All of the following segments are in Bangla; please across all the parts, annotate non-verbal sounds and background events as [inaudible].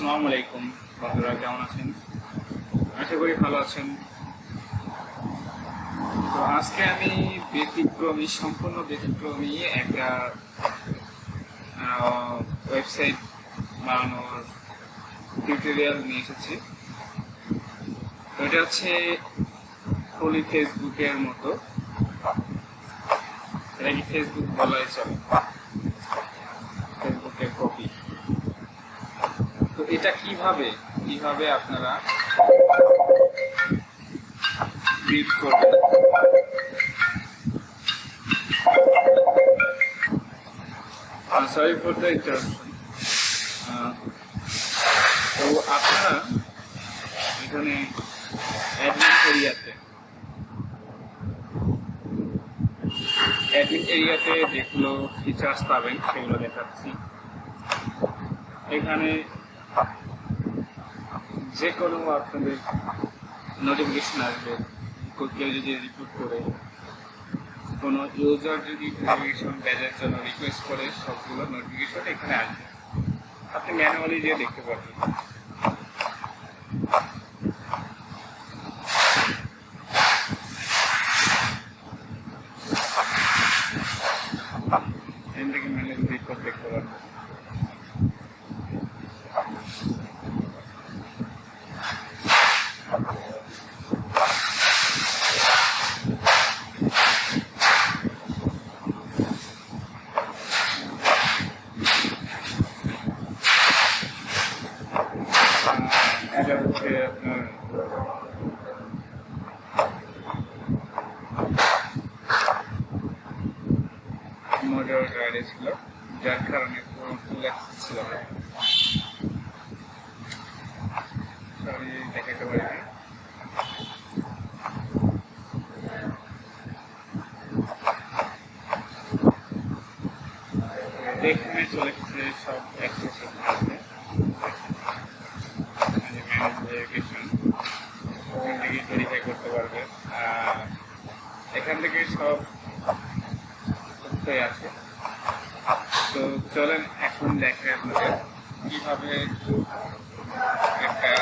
আসসালামু আলাইকুম, বন্ধুরা কেমন আছেন? আশা করি ভালো আছেন। তো আজকে আমি ব্যতিক্রমী, সম্পূর্ণ ব্যতিক্রমী একটা ওয়েবসাইট বানানোর টিউটোরিয়াল নিয়ে এসেছি। তো এটা হচ্ছে হোলি ফেসবুকের মতো। এটা কি ফেসবুক বলাই চলে? ফেসবুকের কপি এটা কীভাবে কীভাবে আপনারা রিড করবেন? সরি ফর দ্য ইন্টারাপশন তো আপনারা এখানে অ্যাডমিন এরিয়াতে অ্যাডমিন এরিয়াতে যেগুলো ফিচার্স পাবেন, সেগুলো দেখাচ্ছি। এখানে যে কোনো আপনাদের নোটিফিকেশন আসবে, কেউ যদি রিপোর্ট করে, কোনো ইউজার যদি নোটিফিকেশন ব্যাজের জন্য রিকোয়েস্ট করে, সবগুলো নোটিফিকেশন এখানে আসবে। আপনি ম্যানুয়ালি যে দেখতে পারবেন এখান থেকে ম্যানুয়ালি রিপোর্ট দেখতে পারবেন এটা হচ্ছে আপনার মডার গাড়ি ছিল যার কারণে পুরো ফুল অ্যাক্সেস ছিল না সরি দেখাতে পারি না দেখে চলে গেছে সব অ্যাক্সেস আছে ম্যানেজ ভেরিফিকেশন ওখান থেকে ভেরিফাই করতে পারবে আর এখান থেকে সব তথ্যই আছে তো চলেন, এখন দেখে আপনাদের কীভাবে একটা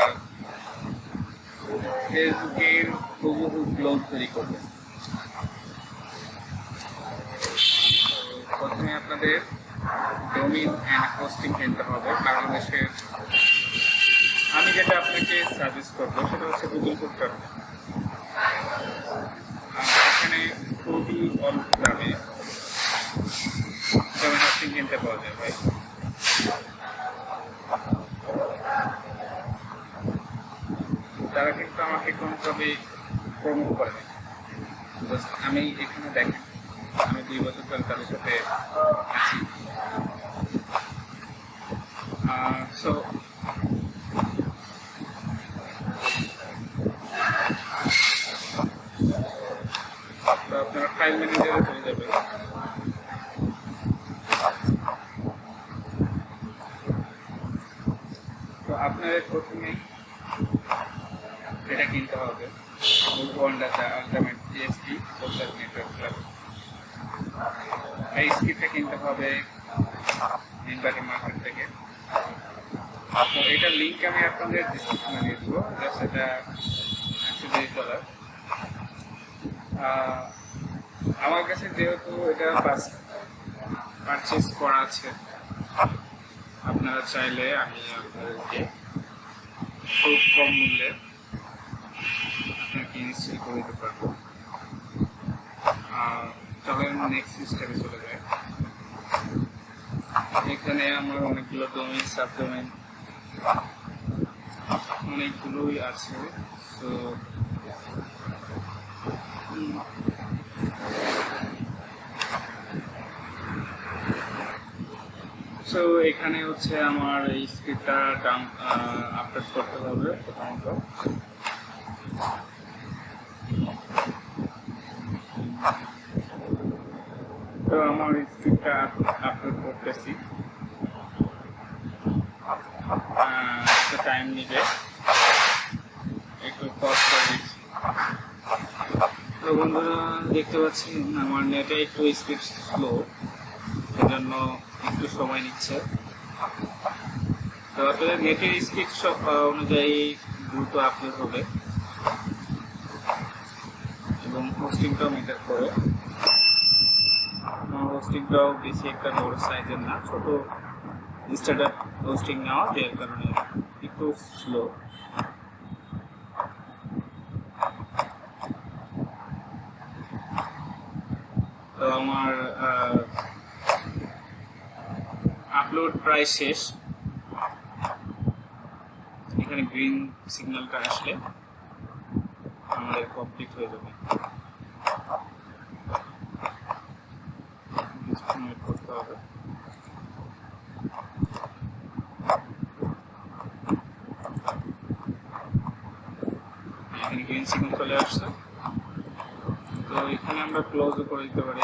ফেসবুকের হুবহু ব্লগ তৈরি করবেন প্রথমে আপনাদের ডোমিন অ্যান্ড হোস্টিং কিনতে হবে, বাংলাদেশের আমি যেটা আপনাকে সাজেস্ট করব সেটা হচ্ছে গুগল করতে হবে। এখানে খুবই অল্প দামে কিনতে ভাই তারা কিন্তু আমাকে কোনোভাবে প্রমোট করে আমি এখানে দেখেন, আমি দুই বছর ধরে তাদের সাথে আছি। সো আপনারা ফাইল ম্যানেজারে চলে যাবেন তো আপনাদের প্রথমে। এটা কিনতে হবে। ওয়ান্ডাটা আলটিমেট নেটওয়ার্ক ক্লাব এই স্ক্রিপ্টটা কিনতে হবে ইনভার্টি মার্কেট থেকে। তো এটার লিঙ্ক আমি আপনাদের দিয়ে দেবো। জাস্ট এটা একশো দেড় ডলার আমার কাছে যেহেতু এটা পারচেস করা আছে, আপনারা চাইলে আমি আপনাদেরকে খুব কম মূল্যে আপনাকে ইনস্টল করে দিতে পারব। চলেন নেক্সট স্টেপে চলে যায় এখানে আমার অনেকগুলো ডোমেন সাব ডোমেন অনেকগুলোই আছে। তো সো এখানে হচ্ছে আমার এই স্ক্রিপ্টটা ডাউন আপলোড করতে হবে প্রথমত। তো আমার স্ক্রিপ্টটা আপলোড করতেছি। একটু টাইম নিবে। একটু কষ্ট দিচ্ছি। তো বন্ধুরা, দেখতে পাচ্ছেন, আমার নেটে একটু স্পিড স্লো সেজন্য একটু সময় নিচ্ছে। তো আপনাদের নেটের স্পিড অনুযায়ী দ্রুত আপলোড হবে। এবং হোস্টিংটাও মেটার করে। হোস্টিংটাও বেশি একটা বড় সাইজের না, ছোট স্টার্ট আপ হোস্টিং নেওয়া যার কারণে একটু স্লো আমার আপলোড প্রায় শেষ। এখানে গ্রিন সিগন্যালটা আসলে আমাদের কমপ্লিট হয়ে যাবে। করতে হবে। এখানে গ্রিন চলে আসছে। তো এখানে আমরা ক্লোজও করে দিতে পারি।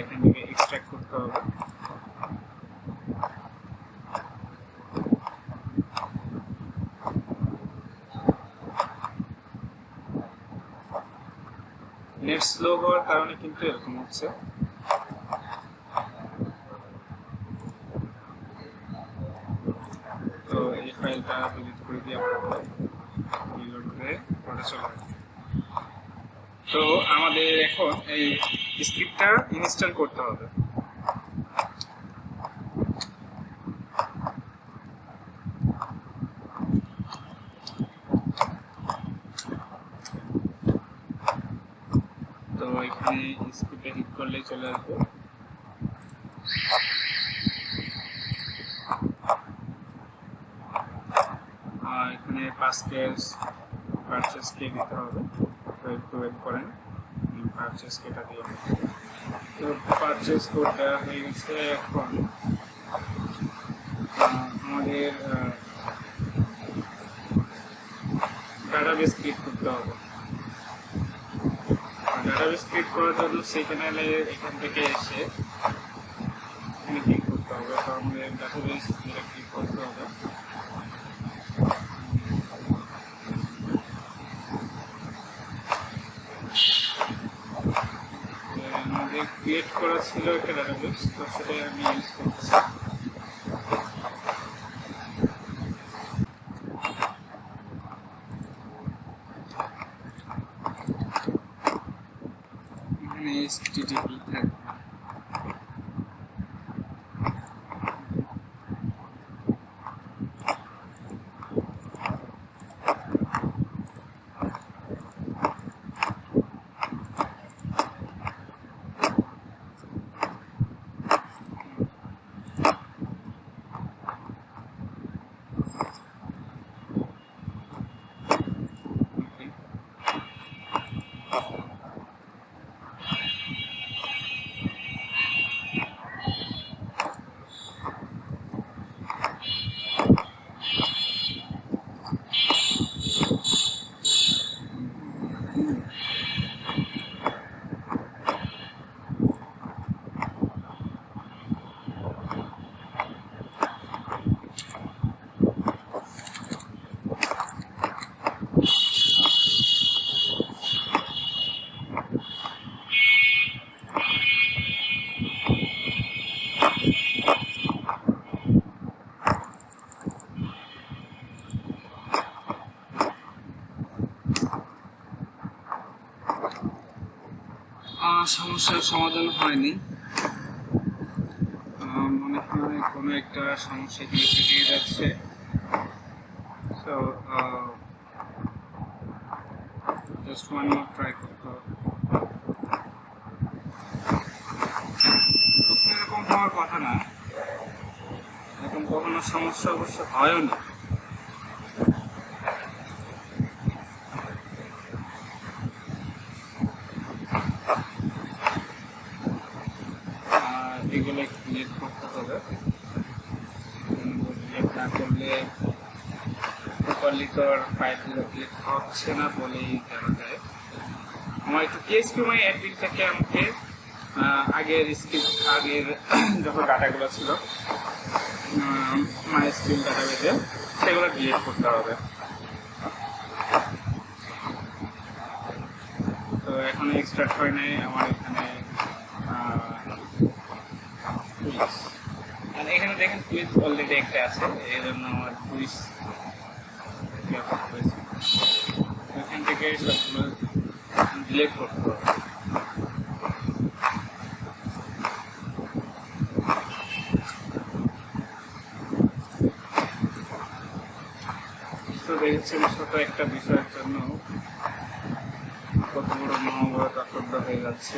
এখান করতে হবে। নেট স্লো হওয়ার কারণে কিন্তু এরকম হচ্ছে। তো এই ফাইলটা ডিলিট করে দিয়ে আমরা চলে তো আমাদের এখন এই স্ক্রিপ্টটা ইনস্টল করতে হবে তো এখানে স্ক্রিপ্টে হিট করলেই চলে আসবে। এখানে পাঁচ কেস পারচেস কে দিতে হবে। তো একটু ওয়েট করেন। পারচেস কেটা দিয়ে। তো পারচেস কোড দেওয়া হয়ে গেছে এখন। আমাদের ডাটাবেস ক্রিয়েট করতে হবে। ডাটাবেস ক্রিয়েট করার জন্য সেখানে এখান থেকে এসে এখানে ক্লিক করতে হবে। তো আমাদের ডাটাবেস যেটা ক্লিক করতে হবে। আমাদের ক্রিয়েট করা ছিল একটা ডাটাবেস তো সেটা আমি ইউজ করতেছি সমস্যার সমাধান হয়নি। মনে হয় কোনো একটা সমস্যা এখানে থেকে যাচ্ছে। তো জাস্ট ট্রাই করতে এরকম হওয়ার কথা না। এরকম কখনো সমস্যা অবশ্য হয়ও না। হচ্ছে না বলেই জানা যায় আমার একটু পিএসপি মাই অ্যাডমিন থেকে আমাকে আগের স্কিল আগের [clears throat] যখন ডাটাগুলো ছিল মাই স্কিল ডাটাবেজে সেগুলো ডিলিট করতে হবে। তো এখন এক্সট্রাক্ট হয় নাই আমার এখানে এখানে দেখেন কুইজ অলরেডি একটা আছে এই জন্য আমার কুইজ হয়েছে সবগুলো ডিলেট করতে হবে। দেখেছেন ছোট একটা বিষয়ের জন্য কত বড় মহাভারত অশ্রদ্ধা হয়ে যাচ্ছে।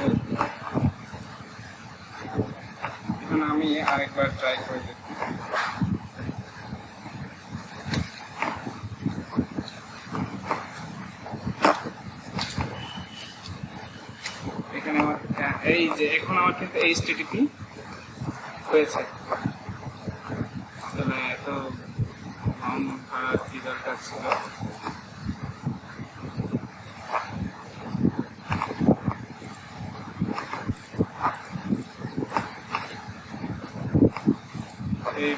এখন আমি আরেকবার ট্রাই করে দেখি এখানে আমার হ্যাঁ, এই যে এখন আমার কিন্তু এইচটিটিপি হয়েছে। তাহলে এত ভাড়া কি দরকার ছিল? এই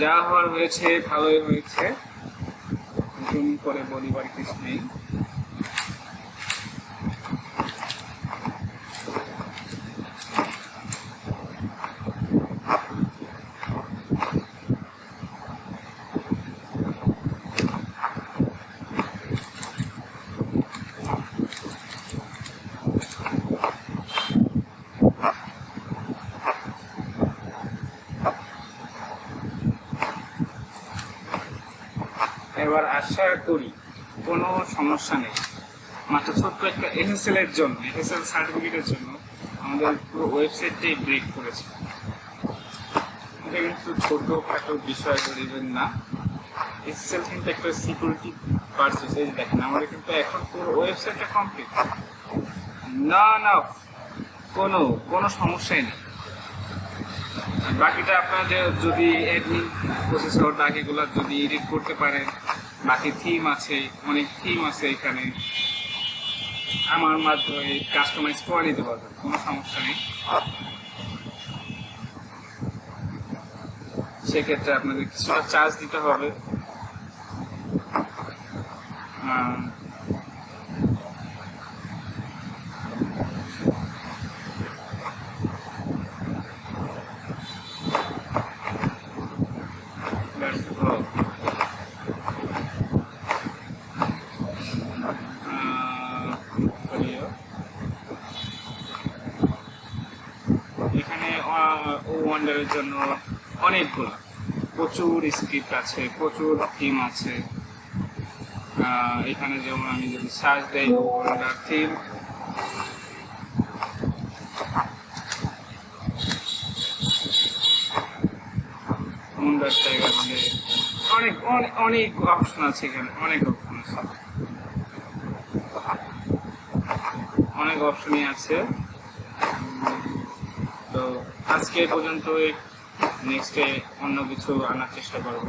যা হওয়ার হয়েছে, ভালোই হয়েছে। নতুন করে বলিবার কিছু নেই। আশা করি কোনো সমস্যা নেই। মাত্র ছোট্ট একটা এসএসএল এর জন্য এসএসএল সার্টিফিকেটের জন্য আমাদের পুরো ওয়েবসাইটটাই ব্রেক করেছে। এটা কিন্তু ছোটখাটো বিষয় ধরিবেন না। এসএসএল কিন্তু একটা সিকিউরিটি পার্সেস এই দেখেন, আমাদের কিন্তু এখন পুরো ওয়েবসাইটটা কমপ্লিট না না, কোনো কোনো সমস্যাই নেই। বাকিটা আপনাদের যদি অ্যাডমিন প্রসেসর বাকিগুলো যদি এডিট করতে পারেন বাকি থিম আছে, অনেক থিম আছে এখানে। আমার মাধ্যমে কাস্টমাইজ করে নিতে পারবেন, কোনো সমস্যা নেই। সেক্ষেত্রে আপনাদের কিছুটা চার্জ দিতে হবে। ওয়ান্ডারের জন্য অনেকগুলো। প্রচুর স্ক্রিপ্ট আছে, প্রচুর থিম আছে। এখানে যেমন আমি যদি সার্চ দেই থিম অনেক অনেক অনেক অপশন আছে এখানে, অনেক অপশন আছে। অনেক অপশনই আছে। তো আজকে পর্যন্ত নেক্সটে অন্য কিছু আনার চেষ্টা করব।